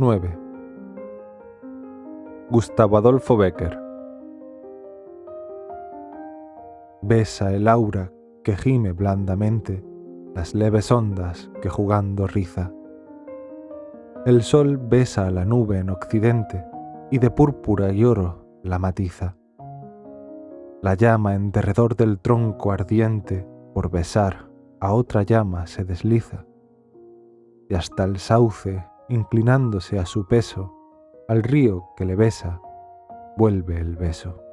9. Gustavo Adolfo Becker Besa el aura que gime blandamente las leves ondas que jugando riza. El sol besa la nube en occidente y de púrpura y oro la matiza. La llama en derredor del tronco ardiente por besar a otra llama se desliza y hasta el sauce, inclinándose a su peso, al río que le besa, vuelve el beso.